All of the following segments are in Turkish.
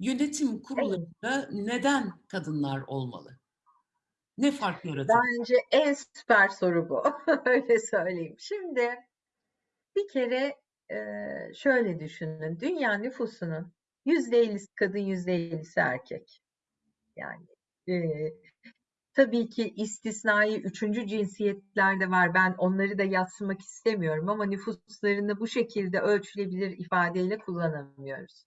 Yönetim kurullarında neden kadınlar olmalı? Ne fark yaratır? Bence en süper soru bu. Öyle söyleyeyim. Şimdi bir kere eee, şöyle düşünün. Dünya nüfusunun %50'si kadın, %50'si erkek. Yani eee, tabii ki istisnai üçüncü cinsiyetler de var. Ben onları da yatsımak istemiyorum ama nüfuslarını bu şekilde ölçülebilir ifadeyle kullanamıyoruz.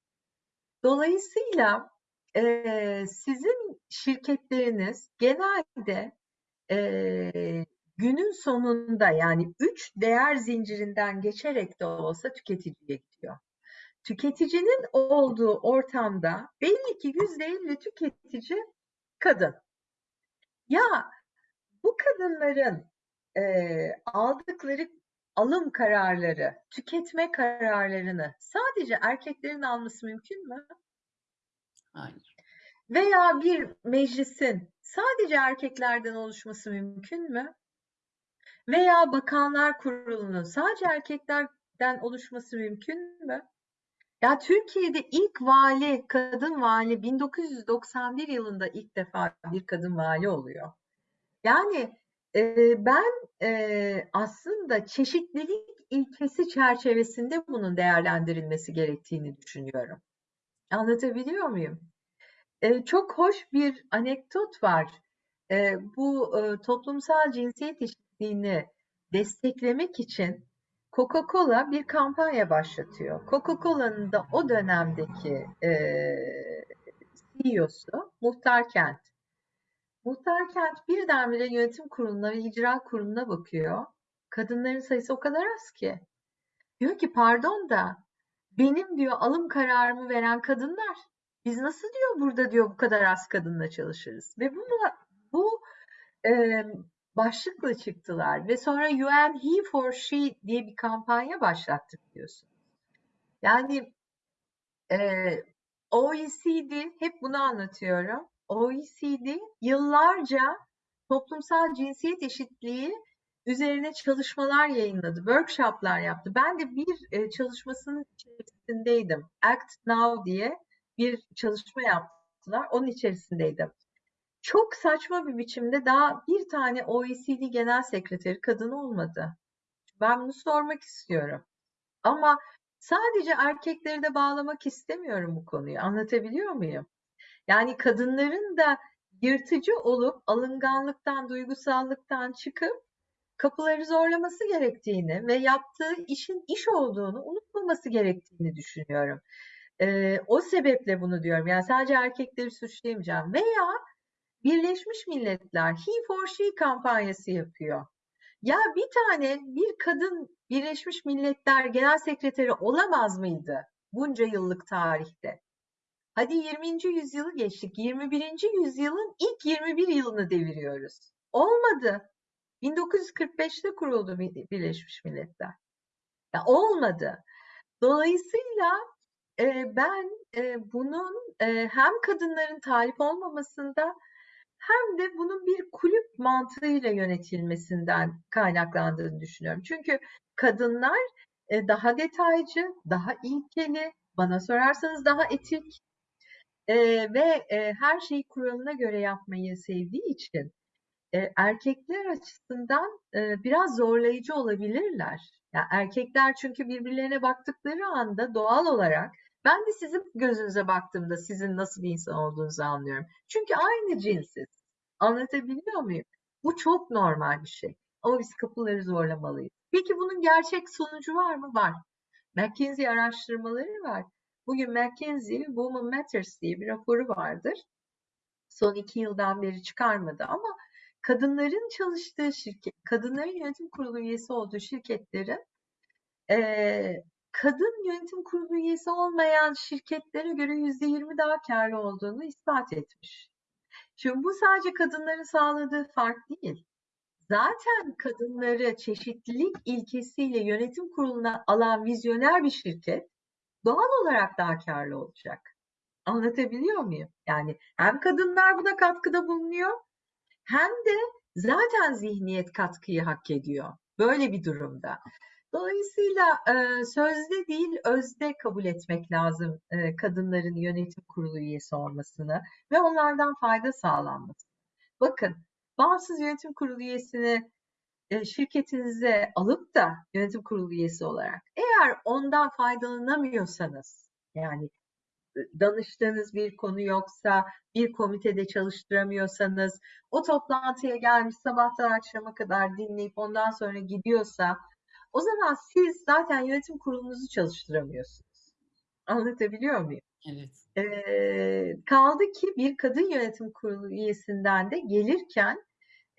Dolayısıyla eee, sizin şirketleriniz genelde eee, günün sonunda yani üç değer zincirinden geçerek de olsa tüketiciye gidiyor. Tüketicinin olduğu ortamda belli ki yüzde elli tüketici kadın. Ya bu kadınların eee, aldıkları alım kararları, tüketme kararlarını sadece erkeklerin alması mümkün mü? Hayır. Veya bir meclisin sadece erkeklerden oluşması mümkün mü? Veya bakanlar kurulunun sadece erkeklerden oluşması mümkün mü? Ya Türkiye'de ilk vali, kadın vali 1991 yılında ilk defa bir kadın vali oluyor. Yani ben aslında çeşitlilik ilkesi çerçevesinde bunun değerlendirilmesi gerektiğini düşünüyorum. Anlatabiliyor muyum? Çok hoş bir anekdot var. Bu toplumsal cinsiyet eşitliğini desteklemek için Coca-Cola bir kampanya başlatıyor. Coca-Cola'nın da o dönemdeki CEO'su Muhtar Kent. Muhtar Kent birdenbire yönetim kuruluna ve icra kuruluna bakıyor. Kadınların sayısı o kadar az ki. Diyor ki pardon da benim diyor alım kararımı veren kadınlar. Biz nasıl diyor burada diyor bu kadar az kadınla çalışırız. Ve bu bu e, başlıkla çıktılar ve sonra UN He for She diye bir kampanya başlattı biliyorsun. Yani e, OECD hep bunu anlatıyorum. OECD yıllarca toplumsal cinsiyet eşitliği üzerine çalışmalar yayınladı, workshoplar yaptı. Ben de bir e, çalışmasının içerisindeydim. Act Now diye bir çalışma yaptılar. Onun içerisindeydim. Çok saçma bir biçimde daha bir tane OECD Genel Sekreteri kadın olmadı. Ben bunu sormak istiyorum. Ama sadece erkekleri de bağlamak istemiyorum bu konuyu. Anlatabiliyor muyum? Yani kadınların da yırtıcı olup alınganlıktan, duygusallıktan çıkıp kapıları zorlaması gerektiğini ve yaptığı işin iş olduğunu unutmaması gerektiğini düşünüyorum. Ee, o sebeple bunu diyorum. Yani sadece erkekleri suçlayamayacağım. Veya Birleşmiş Milletler He for She kampanyası yapıyor. Ya bir tane bir kadın Birleşmiş Milletler Genel Sekreteri olamaz mıydı bunca yıllık tarihte? Hadi 20. yüzyılı geçtik. 21. yüzyılın ilk 21 yılını deviriyoruz. Olmadı. 1945'te kuruldu Birleşmiş Milletler. Ya olmadı. Dolayısıyla e, ben e, bunun e, hem kadınların talip olmamasında hem de bunun bir kulüp mantığıyla yönetilmesinden kaynaklandığını düşünüyorum. Çünkü kadınlar e, daha detaycı, daha ilkeli, bana sorarsanız daha etik e, ve e, her şeyi kuralına göre yapmayı sevdiği için e, erkekler açısından e, biraz zorlayıcı olabilirler. Yani erkekler çünkü birbirlerine baktıkları anda doğal olarak ben de sizin gözünüze baktığımda sizin nasıl bir insan olduğunuzu anlıyorum. Çünkü aynı cinsiz. Anlatabiliyor muyum? Bu çok normal bir şey. Ama biz kapıları zorlamalıyız. Peki bunun gerçek sonucu var mı? Var. McKinsey araştırmaları var. Bugün McKinsey Women Matters diye bir raporu vardır. Son iki yıldan beri çıkarmadı ama kadınların çalıştığı şirket, kadınların yönetim kurulu üyesi olduğu şirketlerin e, kadın yönetim kurulu üyesi olmayan şirketlere göre yüzde yirmi daha karlı olduğunu ispat etmiş. Şimdi bu sadece kadınların sağladığı fark değil. Zaten kadınları çeşitlilik ilkesiyle yönetim kuruluna alan vizyoner bir şirket doğal olarak daha karlı olacak. Anlatabiliyor muyum? Yani hem kadınlar buna katkıda bulunuyor hem de zaten zihniyet katkıyı hak ediyor. Böyle bir durumda. Dolayısıyla e, sözde değil özde kabul etmek lazım kadınların yönetim kurulu üyesi olmasını ve onlardan fayda sağlanması. Bakın bağımsız yönetim kurulu üyesini şirketinize alıp da yönetim kurulu üyesi olarak eğer ondan faydalanamıyorsanız yani e, danıştığınız bir konu yoksa, bir komitede çalıştıramıyorsanız, o toplantıya gelmiş sabahtan akşama kadar dinleyip ondan sonra gidiyorsa, o zaman siz zaten yönetim kurulunuzu çalıştıramıyorsunuz. Anlatabiliyor muyum? Evet. Ee, kaldı ki bir kadın yönetim kurulu üyesinden de gelirken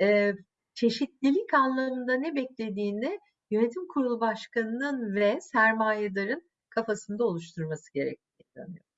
e, çeşitlilik anlamında ne beklediğini yönetim kurulu başkanının ve sermayedarın kafasında oluşturması gerektiğini inanıyorum.